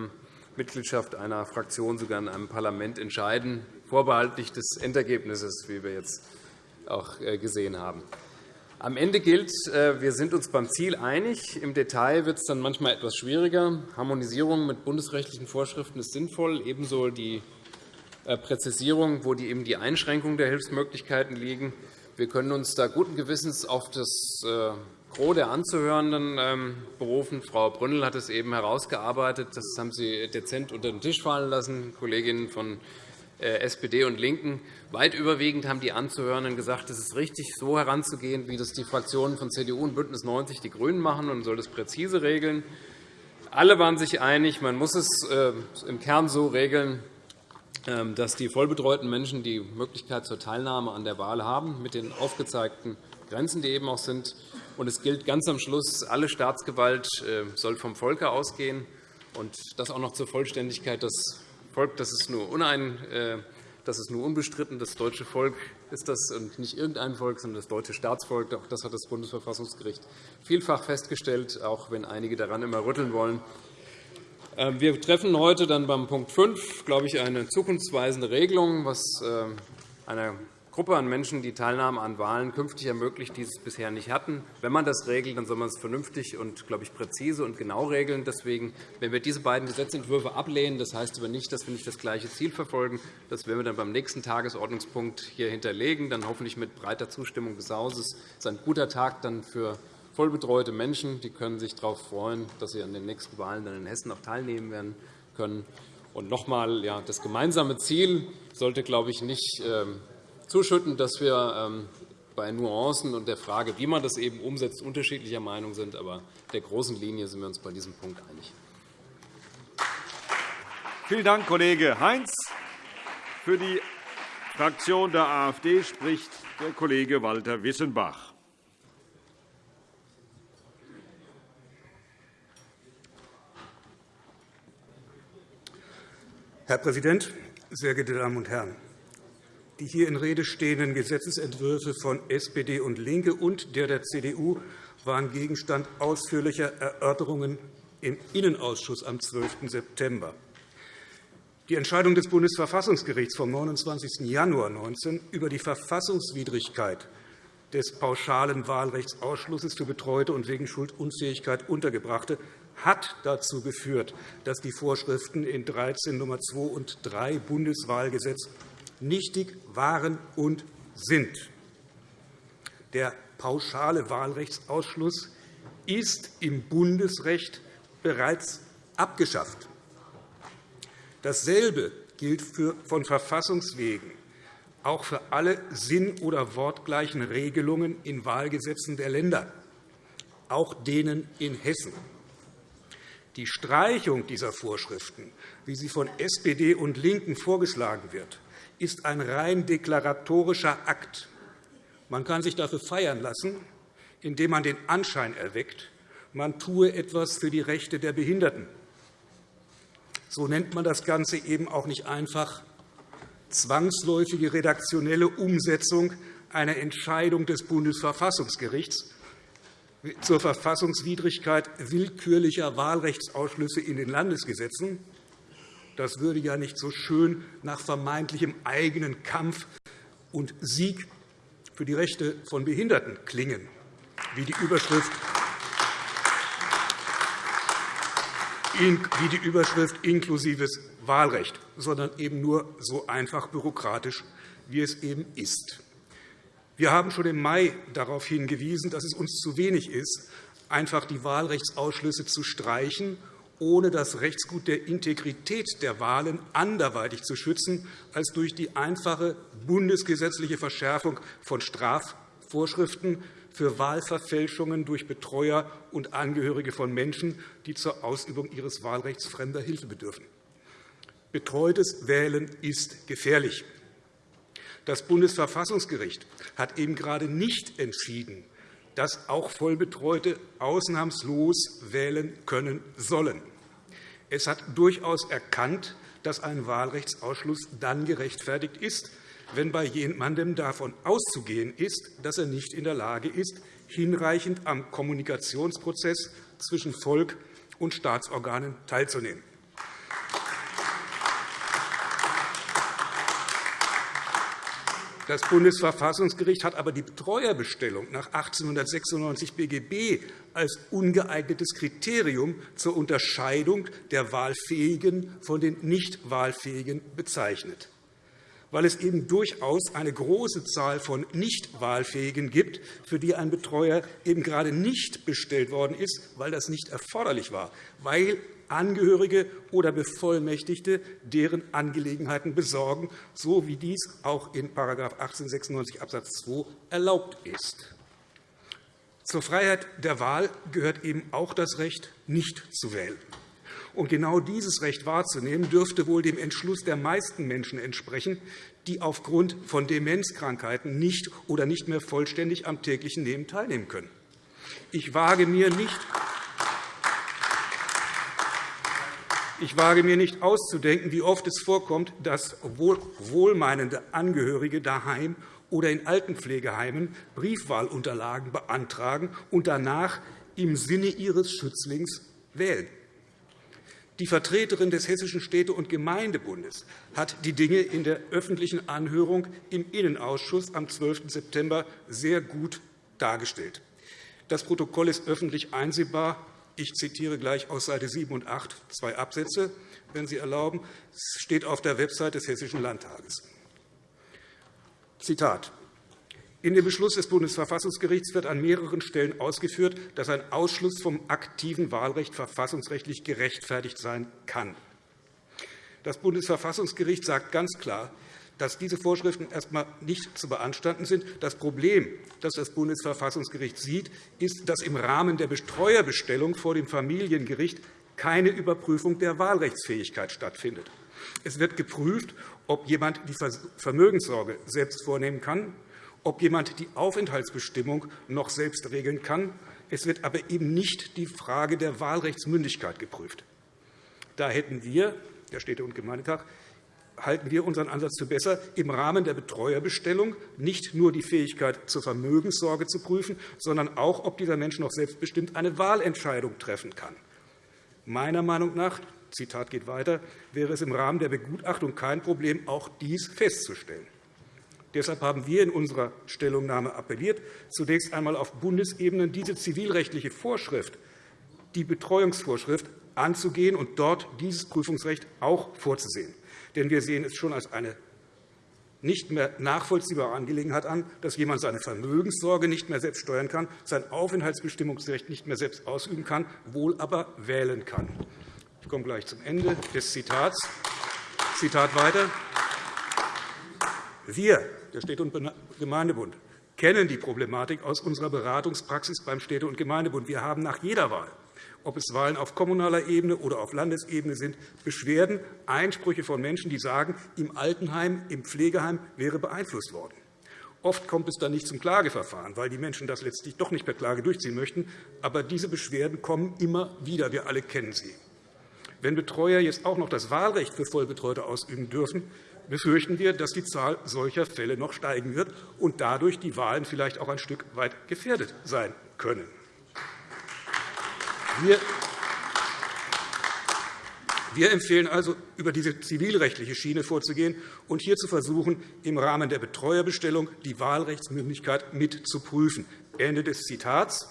Mitgliedschaft einer Fraktion sogar in einem Parlament entscheiden, vorbehaltlich des Endergebnisses, wie wir jetzt auch äh, gesehen haben. Am Ende gilt, äh, wir sind uns beim Ziel einig. Im Detail wird es dann manchmal etwas schwieriger. Harmonisierung mit bundesrechtlichen Vorschriften ist sinnvoll, ebenso die äh, Präzisierung, wo die eben die Einschränkung der Hilfsmöglichkeiten liegen. Wir können uns da guten Gewissens auf das äh, Gros der Anzuhörenden ähm, berufen. Frau Brünnel hat es eben herausgearbeitet. Das haben Sie dezent unter den Tisch fallen lassen, Kolleginnen von SPD und LINKEN. Weit überwiegend haben die Anzuhörenden gesagt, es ist richtig, so heranzugehen, wie das die Fraktionen von CDU und BÜNDNIS 90 die GRÜNEN machen, und man soll das präzise regeln. Alle waren sich einig, man muss es äh, im Kern so regeln, ähm, dass die vollbetreuten Menschen die Möglichkeit zur Teilnahme an der Wahl haben, mit den aufgezeigten Grenzen, die eben auch sind. Und es gilt ganz am Schluss, alle Staatsgewalt äh, soll vom Volke ausgehen. Und das auch noch zur Vollständigkeit. Das Volk das ist nur Das ist nur unbestritten. Das deutsche Volk ist das und nicht irgendein Volk, sondern das deutsche Staatsvolk. Auch das hat das Bundesverfassungsgericht vielfach festgestellt, auch wenn einige daran immer rütteln wollen. Ähm, wir treffen heute dann beim Punkt 5, glaube ich, eine zukunftsweisende Regelung, was ähm, einer Gruppe an Menschen die Teilnahme an Wahlen künftig ermöglicht, die es bisher nicht hatten. Wenn man das regelt, dann soll man es vernünftig und glaube ich, präzise und genau regeln. Deswegen, wenn wir diese beiden Gesetzentwürfe ablehnen, das heißt aber nicht, dass wir nicht das gleiche Ziel verfolgen. Das werden wir dann beim nächsten Tagesordnungspunkt hier hinterlegen, dann hoffentlich mit breiter Zustimmung des Hauses. Es ist ein guter Tag dann für vollbetreute Menschen. Die können sich darauf freuen, dass sie an den nächsten Wahlen dann in Hessen auch teilnehmen werden können. Und noch einmal, ja, das gemeinsame Ziel sollte, glaube ich, nicht ähm, zuschütten, dass wir ähm, bei Nuancen und der Frage, wie man das eben umsetzt, unterschiedlicher Meinung sind. Aber der großen Linie sind wir uns bei diesem Punkt einig. Vielen Dank, Kollege Heinz. Für die Fraktion der AfD spricht der Kollege Walter Wissenbach. Herr Präsident, sehr geehrte Damen und Herren! Die hier in Rede stehenden Gesetzentwürfe von SPD und LINKE und der der CDU waren Gegenstand ausführlicher Erörterungen im Innenausschuss am 12. September. Die Entscheidung des Bundesverfassungsgerichts vom 29. Januar 2019 über die Verfassungswidrigkeit des pauschalen Wahlrechtsausschlusses für Betreute und wegen Schuldunfähigkeit Untergebrachte hat dazu geführt, dass die Vorschriften in 13 Nr. 2 und 3 Bundeswahlgesetz nichtig waren und sind. Der pauschale Wahlrechtsausschluss ist im Bundesrecht bereits abgeschafft. Dasselbe gilt von Verfassungswegen auch für alle sinn- oder wortgleichen Regelungen in Wahlgesetzen der Länder, auch denen in Hessen. Die Streichung dieser Vorschriften, wie sie von SPD und LINKEN vorgeschlagen wird, ist ein rein deklaratorischer Akt. Man kann sich dafür feiern lassen, indem man den Anschein erweckt, man tue etwas für die Rechte der Behinderten. So nennt man das Ganze eben auch nicht einfach zwangsläufige redaktionelle Umsetzung einer Entscheidung des Bundesverfassungsgerichts zur Verfassungswidrigkeit willkürlicher Wahlrechtsausschlüsse in den Landesgesetzen, das würde ja nicht so schön nach vermeintlichem eigenen Kampf und Sieg für die Rechte von Behinderten klingen, wie die Überschrift wie die Überschrift inklusives Wahlrecht, sondern eben nur so einfach bürokratisch, wie es eben ist. Wir haben schon im Mai darauf hingewiesen, dass es uns zu wenig ist, einfach die Wahlrechtsausschlüsse zu streichen ohne das Rechtsgut der Integrität der Wahlen anderweitig zu schützen als durch die einfache bundesgesetzliche Verschärfung von Strafvorschriften für Wahlverfälschungen durch Betreuer und Angehörige von Menschen, die zur Ausübung ihres Wahlrechts fremder Hilfe bedürfen. Betreutes Wählen ist gefährlich. Das Bundesverfassungsgericht hat eben gerade nicht entschieden, dass auch Vollbetreute ausnahmslos wählen können sollen. Es hat durchaus erkannt, dass ein Wahlrechtsausschluss dann gerechtfertigt ist, wenn bei jemandem davon auszugehen ist, dass er nicht in der Lage ist, hinreichend am Kommunikationsprozess zwischen Volk und Staatsorganen teilzunehmen. Das Bundesverfassungsgericht hat aber die Betreuerbestellung nach 1896 BGB als ungeeignetes Kriterium zur Unterscheidung der Wahlfähigen von den Nichtwahlfähigen bezeichnet. Weil es eben durchaus eine große Zahl von Nichtwahlfähigen gibt, für die ein Betreuer eben gerade nicht bestellt worden ist, weil das nicht erforderlich war, weil Angehörige oder Bevollmächtigte deren Angelegenheiten besorgen, so wie dies auch in § 1896 Abs. 2 erlaubt ist. Zur Freiheit der Wahl gehört eben auch das Recht, nicht zu wählen. Und genau dieses Recht wahrzunehmen, dürfte wohl dem Entschluss der meisten Menschen entsprechen, die aufgrund von Demenzkrankheiten nicht oder nicht mehr vollständig am täglichen Leben teilnehmen können. Ich wage mir nicht, Ich wage mir nicht auszudenken, wie oft es vorkommt, dass wohlmeinende Angehörige daheim oder in Altenpflegeheimen Briefwahlunterlagen beantragen und danach im Sinne ihres Schützlings wählen. Die Vertreterin des Hessischen Städte- und Gemeindebundes hat die Dinge in der öffentlichen Anhörung im Innenausschuss am 12. September sehr gut dargestellt. Das Protokoll ist öffentlich einsehbar. Ich zitiere gleich aus Seite 7 und 8 zwei Absätze, wenn Sie erlauben. Es steht auf der Website des Hessischen Landtages. Zitat. In dem Beschluss des Bundesverfassungsgerichts wird an mehreren Stellen ausgeführt, dass ein Ausschluss vom aktiven Wahlrecht verfassungsrechtlich gerechtfertigt sein kann. Das Bundesverfassungsgericht sagt ganz klar, dass diese Vorschriften erst einmal nicht zu beanstanden sind. Das Problem, das das Bundesverfassungsgericht sieht, ist, dass im Rahmen der Betreuerbestellung vor dem Familiengericht keine Überprüfung der Wahlrechtsfähigkeit stattfindet. Es wird geprüft, ob jemand die Vermögenssorge selbst vornehmen kann, ob jemand die Aufenthaltsbestimmung noch selbst regeln kann. Es wird aber eben nicht die Frage der Wahlrechtsmündigkeit geprüft. Da hätten wir, der Städte- und Gemeindetag, halten wir unseren Ansatz für besser, im Rahmen der Betreuerbestellung nicht nur die Fähigkeit zur Vermögenssorge zu prüfen, sondern auch, ob dieser Mensch noch selbstbestimmt eine Wahlentscheidung treffen kann. Meiner Meinung nach Zitat geht weiter, wäre es im Rahmen der Begutachtung kein Problem, auch dies festzustellen. Deshalb haben wir in unserer Stellungnahme appelliert, zunächst einmal auf Bundesebene diese zivilrechtliche Vorschrift, die Betreuungsvorschrift, anzugehen und dort dieses Prüfungsrecht auch vorzusehen. Denn wir sehen es schon als eine nicht mehr nachvollziehbare Angelegenheit an, dass jemand seine Vermögenssorge nicht mehr selbst steuern kann, sein Aufenthaltsbestimmungsrecht nicht mehr selbst ausüben kann, wohl aber wählen kann. Ich komme gleich zum Ende des Zitats. Zitat weiter. Wir, der Städte- und Gemeindebund, kennen die Problematik aus unserer Beratungspraxis beim Städte- und Gemeindebund. Wir haben nach jeder Wahl ob es Wahlen auf kommunaler Ebene oder auf Landesebene sind, Beschwerden, Einsprüche von Menschen, die sagen, im Altenheim, im Pflegeheim wäre beeinflusst worden. Oft kommt es dann nicht zum Klageverfahren, weil die Menschen das letztlich doch nicht per Klage durchziehen möchten. Aber diese Beschwerden kommen immer wieder. Wir alle kennen sie. Wenn Betreuer jetzt auch noch das Wahlrecht für Vollbetreute ausüben dürfen, befürchten wir, dass die Zahl solcher Fälle noch steigen wird und dadurch die Wahlen vielleicht auch ein Stück weit gefährdet sein können. Wir empfehlen also, über diese zivilrechtliche Schiene vorzugehen und hier zu versuchen, im Rahmen der Betreuerbestellung die Wahlrechtsmündigkeit mit zu prüfen. Ende des Zitats.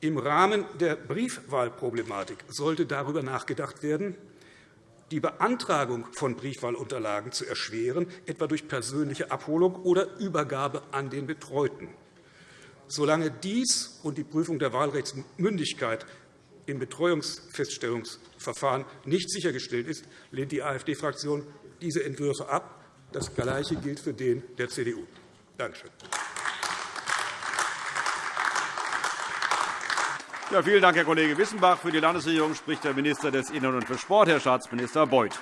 Im Rahmen der Briefwahlproblematik sollte darüber nachgedacht werden, die Beantragung von Briefwahlunterlagen zu erschweren, etwa durch persönliche Abholung oder Übergabe an den Betreuten. Solange dies und die Prüfung der Wahlrechtsmündigkeit im Betreuungsfeststellungsverfahren nicht sichergestellt ist, lehnt die AfD-Fraktion diese Entwürfe ab. Das Gleiche gilt für den der CDU. Danke schön. Ja, vielen Dank, Herr Kollege Wissenbach. Für die Landesregierung spricht der Minister des Innern und für Sport, Herr Staatsminister Beuth.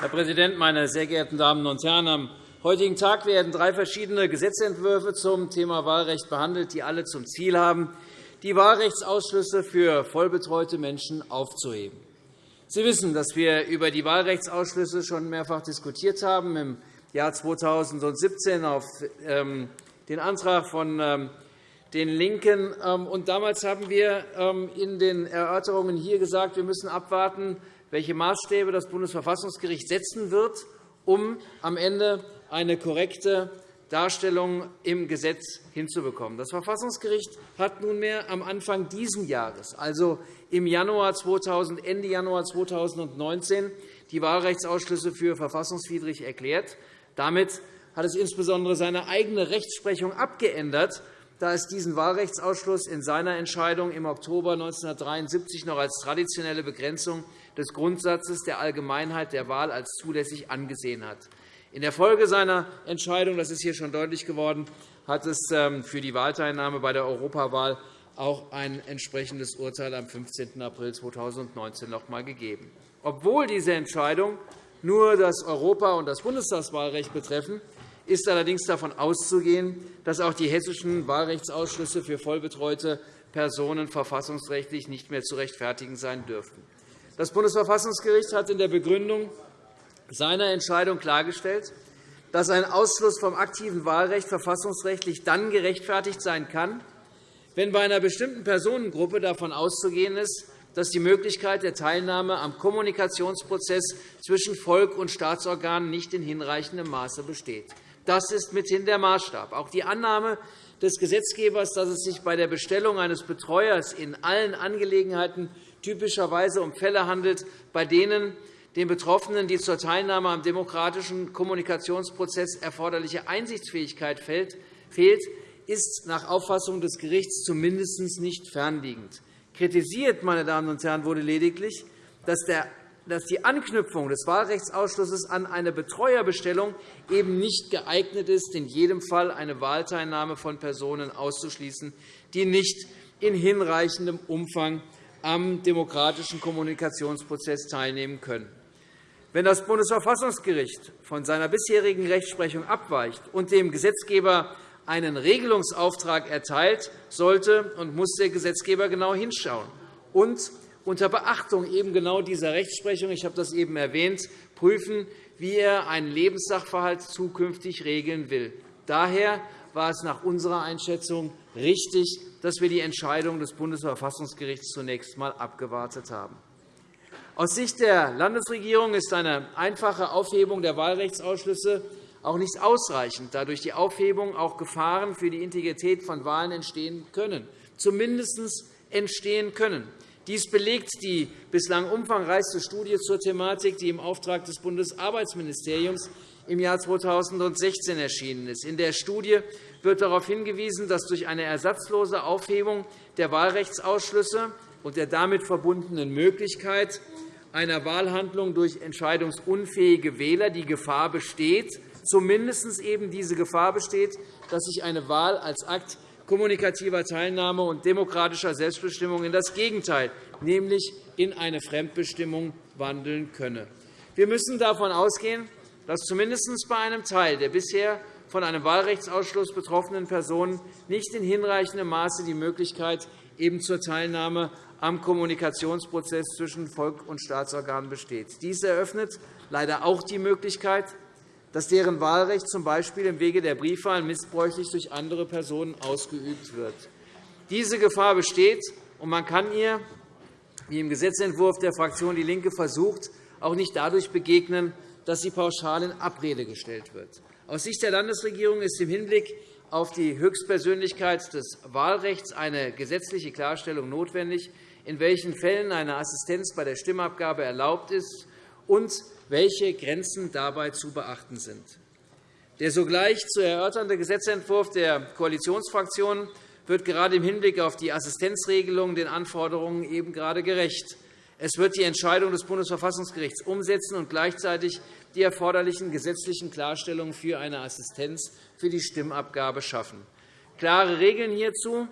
Herr Präsident, meine sehr geehrten Damen und Herren! Heutigen Tag werden drei verschiedene Gesetzentwürfe zum Thema Wahlrecht behandelt, die alle zum Ziel haben, die Wahlrechtsausschlüsse für vollbetreute Menschen aufzuheben. Sie wissen, dass wir über die Wahlrechtsausschlüsse schon mehrfach diskutiert haben. Im Jahr 2017 auf ähm, den Antrag von ähm, den LINKEN. Ähm, damals haben wir in den Erörterungen hier gesagt, wir müssen abwarten, welche Maßstäbe das Bundesverfassungsgericht setzen wird, um am Ende eine korrekte Darstellung im Gesetz hinzubekommen. Das Verfassungsgericht hat nunmehr am Anfang dieses Jahres, also im Januar 2000, Ende Januar 2019, die Wahlrechtsausschlüsse für verfassungswidrig erklärt. Damit hat es insbesondere seine eigene Rechtsprechung abgeändert, da es diesen Wahlrechtsausschluss in seiner Entscheidung im Oktober 1973 noch als traditionelle Begrenzung des Grundsatzes der Allgemeinheit der Wahl als zulässig angesehen hat. In der Folge seiner Entscheidung, das ist hier schon deutlich geworden, hat es ähm, für die Wahlteilnahme bei der Europawahl auch ein entsprechendes Urteil am 15. April 2019 noch einmal gegeben. Obwohl diese Entscheidung nur das Europa- und das Bundestagswahlrecht betreffen, ist allerdings davon auszugehen, dass auch die hessischen Wahlrechtsausschlüsse für vollbetreute Personen verfassungsrechtlich nicht mehr zu rechtfertigen sein dürften. Das Bundesverfassungsgericht hat in der Begründung seiner Entscheidung klargestellt, dass ein Ausschluss vom aktiven Wahlrecht verfassungsrechtlich dann gerechtfertigt sein kann, wenn bei einer bestimmten Personengruppe davon auszugehen ist, dass die Möglichkeit der Teilnahme am Kommunikationsprozess zwischen Volk und Staatsorganen nicht in hinreichendem Maße besteht. Das ist mithin der Maßstab. Auch die Annahme des Gesetzgebers, dass es sich bei der Bestellung eines Betreuers in allen Angelegenheiten typischerweise um Fälle handelt, bei denen den Betroffenen die zur Teilnahme am demokratischen Kommunikationsprozess erforderliche Einsichtsfähigkeit fehlt, ist nach Auffassung des Gerichts zumindest nicht fernliegend. Kritisiert meine Damen und Herren, wurde lediglich, dass die Anknüpfung des Wahlrechtsausschusses an eine Betreuerbestellung eben nicht geeignet ist, in jedem Fall eine Wahlteilnahme von Personen auszuschließen, die nicht in hinreichendem Umfang am demokratischen Kommunikationsprozess teilnehmen können. Wenn das Bundesverfassungsgericht von seiner bisherigen Rechtsprechung abweicht und dem Gesetzgeber einen Regelungsauftrag erteilt, sollte und muss der Gesetzgeber genau hinschauen und unter Beachtung eben genau dieser Rechtsprechung, ich habe das eben erwähnt, prüfen, wie er einen Lebenssachverhalt zukünftig regeln will. Daher war es nach unserer Einschätzung richtig, dass wir die Entscheidung des Bundesverfassungsgerichts zunächst einmal abgewartet haben. Aus Sicht der Landesregierung ist eine einfache Aufhebung der Wahlrechtsausschlüsse auch nicht ausreichend, da durch die Aufhebung auch Gefahren für die Integrität von Wahlen entstehen können, zumindest entstehen können. Dies belegt die bislang umfangreichste Studie zur Thematik, die im Auftrag des Bundesarbeitsministeriums im Jahr 2016 erschienen ist. In der Studie wird darauf hingewiesen, dass durch eine ersatzlose Aufhebung der Wahlrechtsausschlüsse und der damit verbundenen Möglichkeit einer Wahlhandlung durch entscheidungsunfähige Wähler die Gefahr besteht, zumindest eben diese Gefahr besteht, dass sich eine Wahl als Akt kommunikativer Teilnahme und demokratischer Selbstbestimmung in das Gegenteil, nämlich in eine Fremdbestimmung, wandeln könne. Wir müssen davon ausgehen, dass zumindest bei einem Teil der bisher von einem Wahlrechtsausschluss betroffenen Personen nicht in hinreichendem Maße die Möglichkeit eben zur Teilnahme am Kommunikationsprozess zwischen Volk und Staatsorganen besteht. Dies eröffnet leider auch die Möglichkeit, dass deren Wahlrecht z. B. im Wege der Briefwahl missbräuchlich durch andere Personen ausgeübt wird. Diese Gefahr besteht, und man kann ihr, wie im Gesetzentwurf der Fraktion DIE LINKE versucht, auch nicht dadurch begegnen, dass sie pauschal in Abrede gestellt wird. Aus Sicht der Landesregierung ist im Hinblick auf die Höchstpersönlichkeit des Wahlrechts eine gesetzliche Klarstellung notwendig, in welchen Fällen eine Assistenz bei der Stimmabgabe erlaubt ist und welche Grenzen dabei zu beachten sind. Der sogleich zu erörternde Gesetzentwurf der Koalitionsfraktionen wird gerade im Hinblick auf die Assistenzregelung den Anforderungen eben gerade gerecht. Es wird die Entscheidung des Bundesverfassungsgerichts umsetzen und gleichzeitig die erforderlichen gesetzlichen Klarstellungen für eine Assistenz für die Stimmabgabe schaffen. Klare Regeln hierzu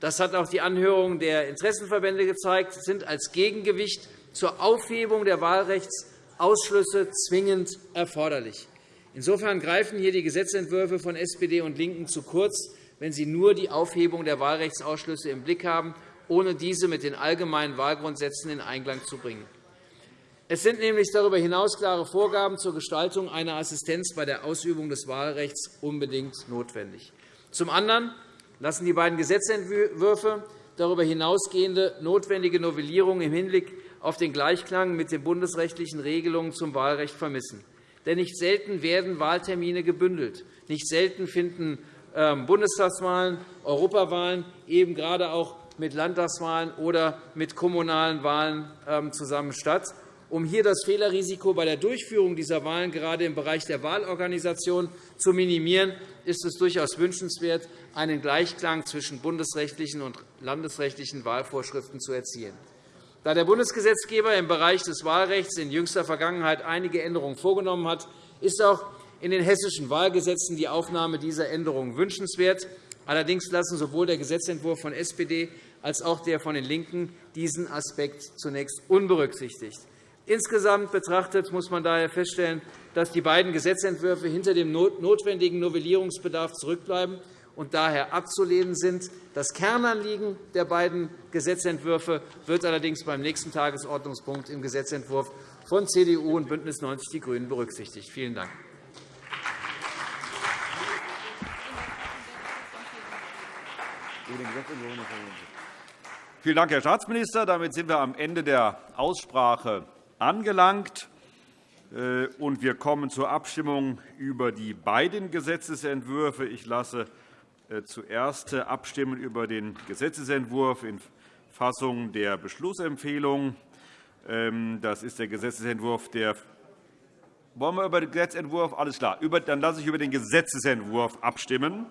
das hat auch die Anhörung der Interessenverbände gezeigt, sind als Gegengewicht zur Aufhebung der Wahlrechtsausschlüsse zwingend erforderlich. Insofern greifen hier die Gesetzentwürfe von SPD und LINKEN zu kurz, wenn sie nur die Aufhebung der Wahlrechtsausschlüsse im Blick haben, ohne diese mit den allgemeinen Wahlgrundsätzen in Einklang zu bringen. Es sind nämlich darüber hinaus klare Vorgaben zur Gestaltung einer Assistenz bei der Ausübung des Wahlrechts unbedingt notwendig. Zum anderen lassen die beiden Gesetzentwürfe darüber hinausgehende notwendige Novellierungen im Hinblick auf den Gleichklang mit den bundesrechtlichen Regelungen zum Wahlrecht vermissen. Denn nicht selten werden Wahltermine gebündelt. Nicht selten finden ähm, Bundestagswahlen, Europawahlen eben gerade auch mit Landtagswahlen oder mit kommunalen Wahlen ähm, zusammen statt. Um hier das Fehlerrisiko bei der Durchführung dieser Wahlen gerade im Bereich der Wahlorganisation zu minimieren, ist es durchaus wünschenswert, einen Gleichklang zwischen bundesrechtlichen und landesrechtlichen Wahlvorschriften zu erzielen. Da der Bundesgesetzgeber im Bereich des Wahlrechts in jüngster Vergangenheit einige Änderungen vorgenommen hat, ist auch in den hessischen Wahlgesetzen die Aufnahme dieser Änderungen wünschenswert. Allerdings lassen sowohl der Gesetzentwurf von SPD als auch der von den LINKEN diesen Aspekt zunächst unberücksichtigt. Insgesamt betrachtet muss man daher feststellen, dass die beiden Gesetzentwürfe hinter dem notwendigen Novellierungsbedarf zurückbleiben und daher abzulehnen sind. Das Kernanliegen der beiden Gesetzentwürfe wird allerdings beim nächsten Tagesordnungspunkt im Gesetzentwurf von CDU und BÜNDNIS 90 die GRÜNEN berücksichtigt. Vielen Dank. Vielen Dank, Herr Staatsminister. Damit sind wir am Ende der Aussprache angelangt. Äh, wir kommen zur Abstimmung über die beiden Gesetzentwürfe. Ich lasse äh, zuerst abstimmen über den Gesetzentwurf in Fassung der Beschlussempfehlung. Ähm, das ist der Gesetzentwurf der wollen wir über den Gesetzentwurf? Alles klar. Dann lasse ich über den Gesetzentwurf abstimmen.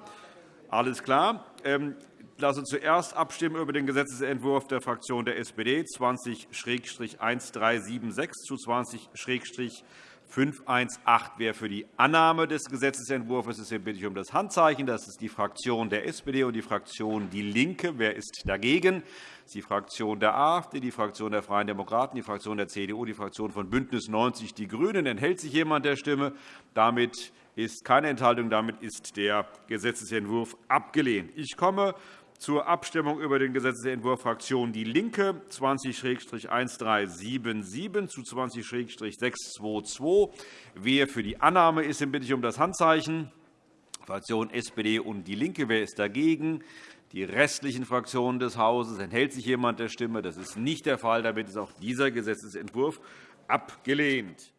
Alles klar. Ich lasse zuerst abstimmen über den Gesetzentwurf der Fraktion der SPD 20-1376 zu 20-518. Wer für die Annahme des Gesetzentwurfs ist, bitte ich um das Handzeichen. Das ist die Fraktion der SPD und die Fraktion DIE LINKE. Wer ist dagegen? Das ist die Fraktion der AfD, die Fraktion der Freien Demokraten, die Fraktion der CDU, die Fraktion von BÜNDNIS 90 die GRÜNEN. Enthält sich jemand der Stimme? Damit ist keine Enthaltung. Damit ist der Gesetzentwurf abgelehnt. Ich komme zur Abstimmung über den Gesetzentwurf Fraktion DIE LINKE 20-1377 zu 20-622. Wer für die Annahme ist, den bitte ich um das Handzeichen. Fraktion SPD und DIE LINKE. Wer ist dagegen? Die restlichen Fraktionen des Hauses. Enthält sich jemand der Stimme? Das ist nicht der Fall. Damit ist auch dieser Gesetzentwurf abgelehnt.